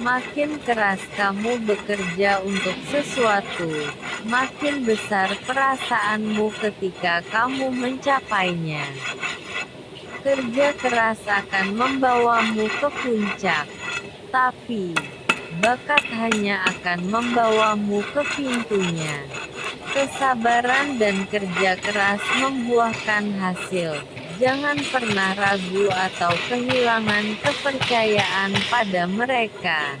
Makin keras kamu bekerja untuk sesuatu, makin besar perasaanmu ketika kamu mencapainya. Kerja keras akan membawamu ke puncak, tapi bakat hanya akan membawamu ke pintunya. Kesabaran dan kerja keras membuahkan hasil. Jangan pernah ragu atau kehilangan kepercayaan pada mereka.